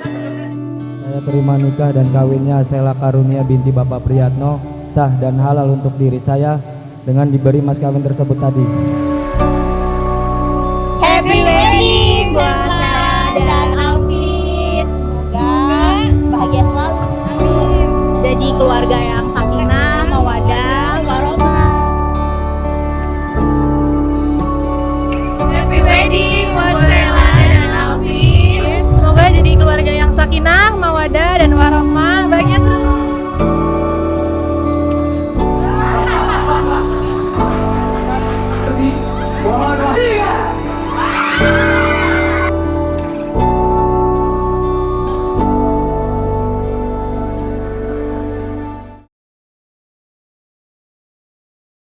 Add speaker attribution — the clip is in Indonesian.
Speaker 1: saya terima nikah dan kawinnya Sela Karunia binti Bapak Priyatno sah dan halal untuk diri saya dengan diberi mas kawin tersebut tadi.
Speaker 2: Happy wedding buat Sarah dan Alvin. Semoga bahagia selalu. Jadi keluarga yang กิน่า